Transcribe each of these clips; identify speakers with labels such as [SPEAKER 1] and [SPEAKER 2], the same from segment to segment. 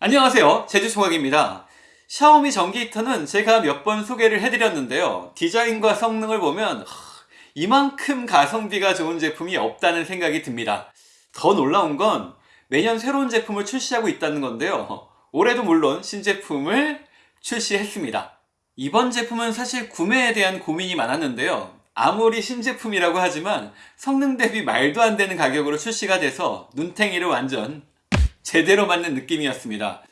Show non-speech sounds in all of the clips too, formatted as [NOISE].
[SPEAKER 1] 안녕하세요. 제주총각입니다. 샤오미 전기 히터는 제가 몇 번 소개를 해드렸는데요. 디자인과 성능을 보면 하, 이만큼 가성비가 좋은 제품이 없다는 생각이 듭니다. 더 놀라운 건 매년 새로운 제품을 출시하고 있다는 건데요. 올해도 물론 신제품을 출시했습니다. 이번 제품은 사실 구매에 대한 고민이 많았는데요. 아무리 신제품이라고 하지만 성능 대비 말도 안 되는 가격으로 출시가 돼서 눈탱이를 완전 제대로 맞는 느낌이었습니다.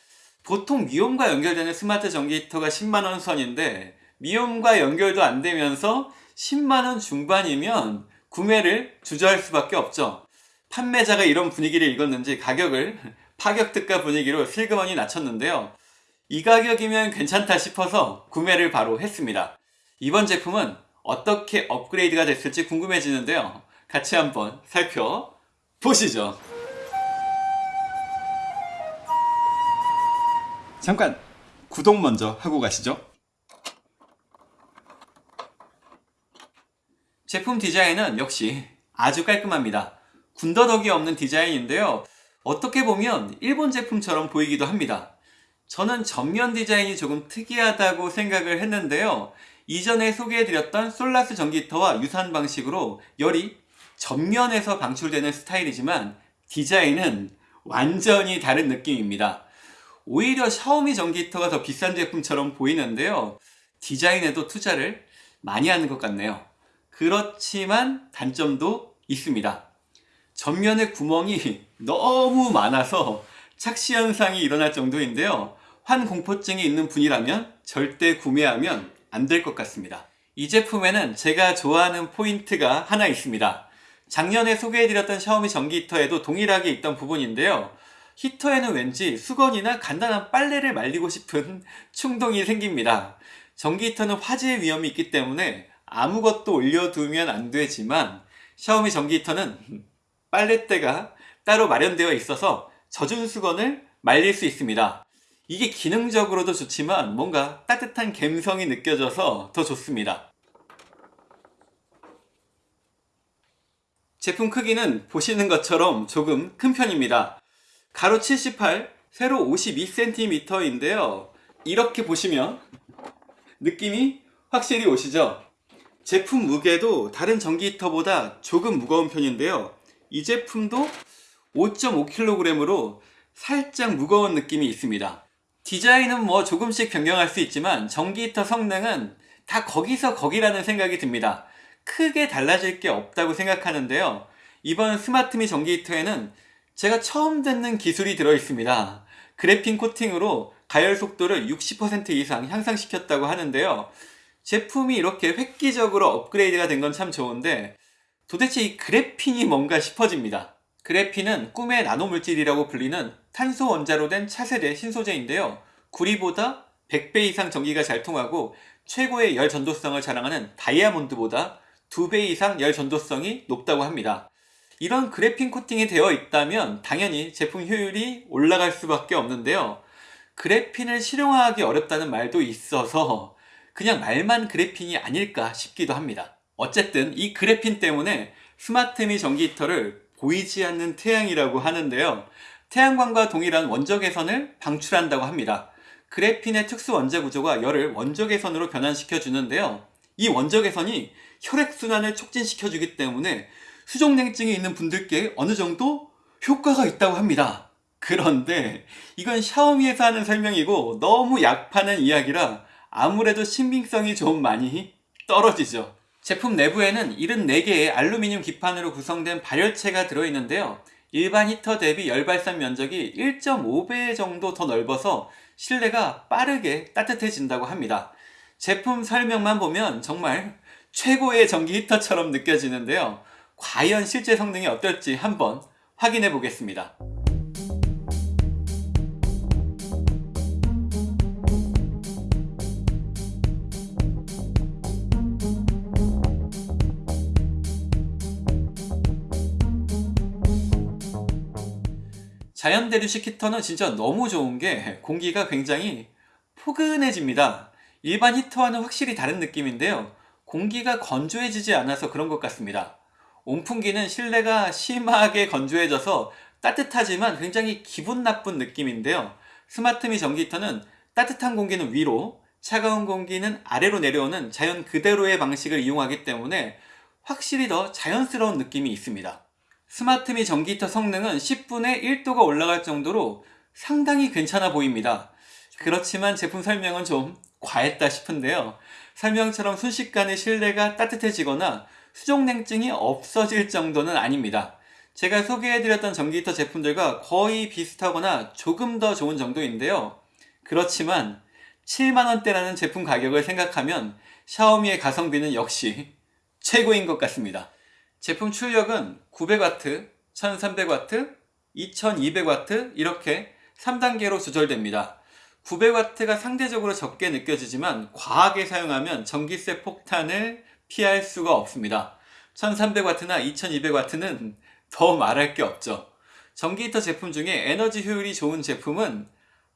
[SPEAKER 1] 보통 미홈과 연결되는 스마트 전기 히터가 10만원 선인데 미홈과 연결도 안 되면서 10만원 중반이면 구매를 주저할 수밖에 없죠. 판매자가 이런 분위기를 읽었는지 가격을 [LAUGHS] 파격특가 분위기로 슬그머니 낮췄는데요. 이 가격이면 괜찮다 싶어서 구매를 바로 했습니다. 이번 제품은 어떻게 업그레이드가 됐을지 궁금해지는데요. 같이 한번 살펴보시죠. 잠깐 구독 먼저 하고 가시죠. 제품 디자인은 역시 아주 깔끔합니다. 군더더기 없는 디자인인데요. 어떻게 보면 일본 제품처럼 보이기도 합니다. 저는 전면 디자인이 조금 특이하다고 생각을 했는데요. 이전에 소개해드렸던 솔라스 전기터와 유사한 방식으로 열이 전면에서 방출되는 스타일이지만 디자인은 완전히 다른 느낌입니다 오히려 샤오미 전기 히터가 더 비싼 제품처럼 보이는데요. 디자인에도 투자를 많이 하는 것 같네요. 그렇지만 단점도 있습니다. 전면에 구멍이 [LAUGHS] 너무 많아서 착시 현상이 일어날 정도인데요. 환 공포증이 있는 분이라면 절대 구매하면 안 될 것 같습니다. 이 제품에는 제가 좋아하는 포인트가 하나 있습니다. 작년에 소개해드렸던 샤오미 전기 히터에도 동일하게 있던 부분인데요 히터에는 왠지 수건이나 간단한 빨래를 말리고 싶은 [LAUGHS] 충동이 생깁니다. 전기 히터는 화재의 위험이 있기 때문에 아무것도 올려두면 안 되지만 샤오미 전기 히터는 [LAUGHS] 빨래대가 따로 마련되어 있어서 젖은 수건을 말릴 수 있습니다. 이게 기능적으로도 좋지만 뭔가 따뜻한 감성이 느껴져서 더 좋습니다. 제품 크기는 보시는 것처럼 조금 큰 편입니다. 가로 78, 세로 52cm인데요. 이렇게 보시면 느낌이 확실히 오시죠? 제품 무게도 다른 전기 히터보다 조금 무거운 편인데요. 이 제품도 5.5kg으로 살짝 무거운 느낌이 있습니다. 디자인은 뭐 조금씩 변경할 수 있지만 전기 히터 성능은 다 거기서 거기라는 생각이 듭니다. 크게 달라질 게 없다고 생각하는데요. 이번 스마트미 전기 히터에는 제가 처음 듣는 기술이 들어있습니다. 그래핀 코팅으로 가열 속도를 60% 이상 향상시켰다고 하는데요. 제품이 이렇게 획기적으로 업그레이드가 된 건 참 좋은데 도대체 이 그래핀이 뭔가 싶어집니다. 그래핀은 꿈의 나노물질이라고 불리는 탄소 원자로 된 차세대 신소재인데요. 구리보다 100배 이상 전기가 잘 통하고 최고의 열 전도성을 자랑하는 다이아몬드보다 2배 이상 열 전도성이 높다고 합니다. 이런 그래핀 코팅이 되어 있다면 당연히 제품 효율이 올라갈 수밖에 없는데요. 그래핀을 실용화하기 어렵다는 말도 있어서 그냥 말만 그래핀이 아닐까 싶기도 합니다. 어쨌든 이 그래핀 때문에 스마트미 전기 히터를 보이지 않는 태양이라고 하는데요. 태양광과 동일한 원적외선을 방출한다고 합니다. 그래핀의 특수 원자 구조가 열을 원적외선으로 변환시켜 주는데요. 이 원적외선이 혈액순환을 촉진시켜 주기 때문에 수족냉증이 있는 분들께 어느 정도 효과가 있다고 합니다. 그런데 이건 샤오미에서 하는 설명이고 너무 약파는 이야기라 아무래도 신빙성이 좀 많이 떨어지죠. 제품 내부에는 74개의 알루미늄 기판으로 구성된 발열체가 들어있는데요. 일반 히터 대비 열발산 면적이 1.5배 정도 더 넓어서 실내가 빠르게 따뜻해진다고 합니다. 제품 설명만 보면 정말 최고의 전기 히터처럼 느껴지는데요. 과연 실제 성능이 어떨지 한번 확인해 보겠습니다. 자연 대류식 히터는 진짜 너무 좋은 게 공기가 굉장히 포근해집니다. 일반 히터와는 확실히 다른 느낌인데요. 공기가 건조해지지 않아서 그런 것 같습니다. 온풍기는 실내가 심하게 건조해져서 따뜻하지만 굉장히 기분 나쁜 느낌인데요 스마트미 전기 히터는 따뜻한 공기는 위로, 차가운 공기는 아래로 내려오는 자연 그대로의 방식을 이용하기 때문에 확실히 더 자연스러운 느낌이 있습니다. 스마트미 전기 히터 성능은 10분에 1도가 올라갈 정도로 상당히 괜찮아 보입니다. 그렇지만 제품 설명은 좀 과했다 싶은데요. 설명처럼 순식간에 실내가 따뜻해지거나 수족냉증이 없어질 정도는 아닙니다. 제가 소개해드렸던 전기히터 제품들과 거의 비슷하거나 조금 더 좋은 정도인데요. 그렇지만 7만원대라는 제품 가격을 생각하면 샤오미의 가성비는 역시 최고인 것 같습니다. 제품 출력은 900W, 1300W, 2200W 이렇게 3단계로 조절됩니다. 900W가 상대적으로 적게 느껴지지만 과하게 사용하면 전기세 폭탄을 피할 수가 없습니다. 1300W나 2200W는 더 말할 게 없죠. 전기 히터 제품 중에 에너지 효율이 좋은 제품은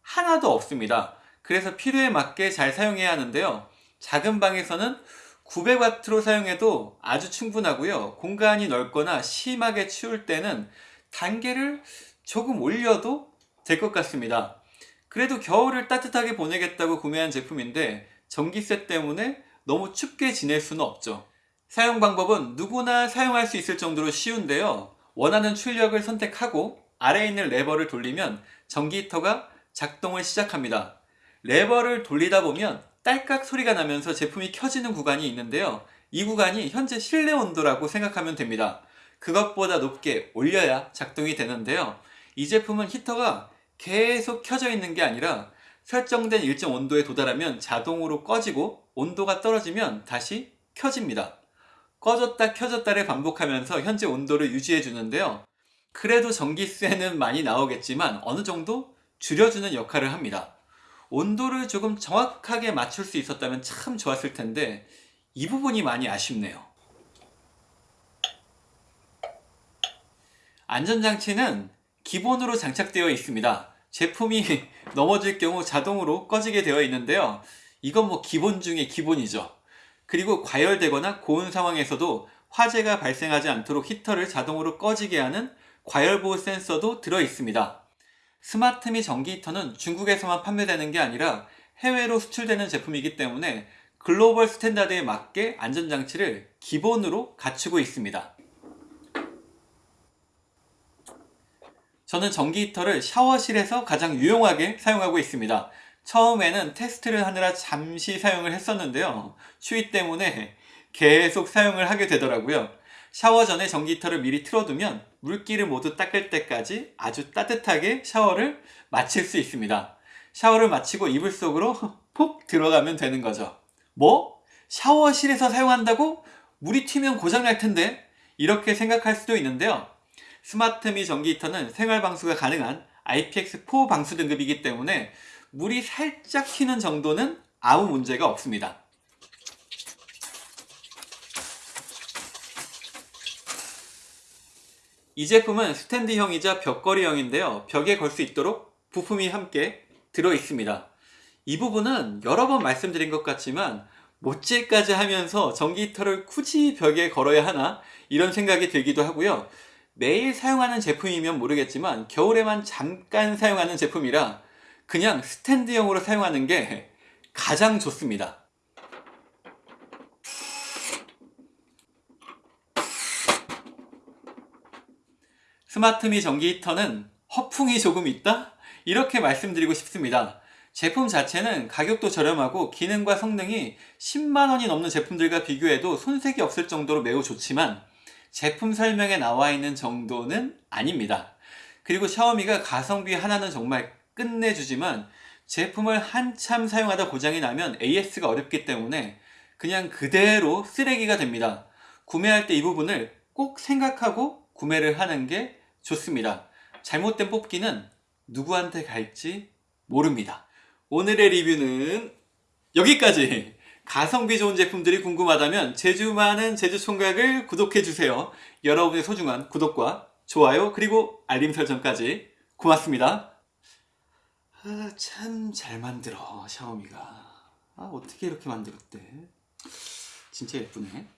[SPEAKER 1] 하나도 없습니다. 그래서 필요에 맞게 잘 사용해야 하는데요. 작은 방에서는 900W로 사용해도 아주 충분하고요. 공간이 넓거나 심하게 추울 때는 단계를 조금 올려도 될 것 같습니다. 그래도 겨울을 따뜻하게 보내겠다고 구매한 제품인데 전기세 때문에 너무 춥게 지낼 수는 없죠. 사용 방법은 누구나 사용할 수 있을 정도로 쉬운데요. 원하는 출력을 선택하고 아래에 있는 레버를 돌리면 전기 히터가 작동을 시작합니다. 레버를 돌리다 보면 딸깍 소리가 나면서 제품이 켜지는 구간이 있는데요. 이 구간이 현재 실내 온도라고 생각하면 됩니다. 그것보다 높게 올려야 작동이 되는데요. 이 제품은 히터가 계속 켜져 있는 게 아니라 설정된 일정 온도에 도달하면 자동으로 꺼지고 온도가 떨어지면 다시 켜집니다. 꺼졌다 켜졌다를 반복하면서 현재 온도를 유지해 주는데요. 그래도 전기세는 많이 나오겠지만 어느 정도 줄여주는 역할을 합니다. 온도를 조금 정확하게 맞출 수 있었다면 참 좋았을 텐데 이 부분이 많이 아쉽네요. 안전장치는 기본으로 장착되어 있습니다. 제품이 [LAUGHS] 넘어질 경우 자동으로 꺼지게 되어 있는데요. 이건 뭐 기본 중에 기본이죠. 그리고 과열되거나 고온 상황에서도 화재가 발생하지 않도록 히터를 자동으로 꺼지게 하는 과열보호 센서도 들어 있습니다. 스마트미 전기 히터는 중국에서만 판매되는 게 아니라 해외로 수출되는 제품이기 때문에 글로벌 스탠다드에 맞게 안전장치를 기본으로 갖추고 있습니다. 저는 전기 히터를 샤워실에서 가장 유용하게 사용하고 있습니다. 처음에는 테스트를 하느라 잠시 사용을 했었는데요. 추위 때문에 계속 사용을 하게 되더라고요. 샤워 전에 전기 히터를 미리 틀어두면 물기를 모두 닦을 때까지 아주 따뜻하게 샤워를 마칠 수 있습니다. 샤워를 마치고 이불 속으로 푹 들어가면 되는 거죠. 뭐? 샤워실에서 사용한다고? 물이 튀면 고장날 텐데? 이렇게 생각할 수도 있는데요. 스마트미 전기 히터는 생활 방수가 가능한 IPX4 방수 등급이기 때문에 물이 살짝 튀는 정도는 아무 문제가 없습니다. 이 제품은 스탠드형이자 벽걸이형인데요. 벽에 걸 수 있도록 부품이 함께 들어 있습니다. 이 부분은 여러 번 말씀드린 것 같지만 못질까지 하면서 전기 히터를 굳이 벽에 걸어야 하나 이런 생각이 들기도 하고요. 매일 사용하는 제품이면 모르겠지만 겨울에만 잠깐 사용하는 제품이라 그냥 스탠드형으로 사용하는 게 가장 좋습니다. 스마트미 전기 히터는 허풍이 조금 있다? 이렇게 말씀드리고 싶습니다. 제품 자체는 가격도 저렴하고 기능과 성능이 10만원이 넘는 제품들과 비교해도 손색이 없을 정도로 매우 좋지만 제품 설명에 나와 있는 정도는 아닙니다. 그리고 샤오미가 가성비 하나는 정말 끝내주지만 제품을 한참 사용하다 고장이 나면 AS가 어렵기 때문에 그냥 그대로 쓰레기가 됩니다. 구매할 때 이 부분을 꼭 생각하고 구매를 하는 게 좋습니다. 잘못된 뽑기는 누구한테 갈지 모릅니다. 오늘의 리뷰는 여기까지! 가성비 좋은 제품들이 궁금하다면 제주 많은 제주총각을 구독해주세요. 여러분의 소중한 구독과 좋아요 그리고 알림 설정까지 고맙습니다. 아, 참 잘 만들어 샤오미가 아, 어떻게 이렇게 만들었대 진짜 예쁘네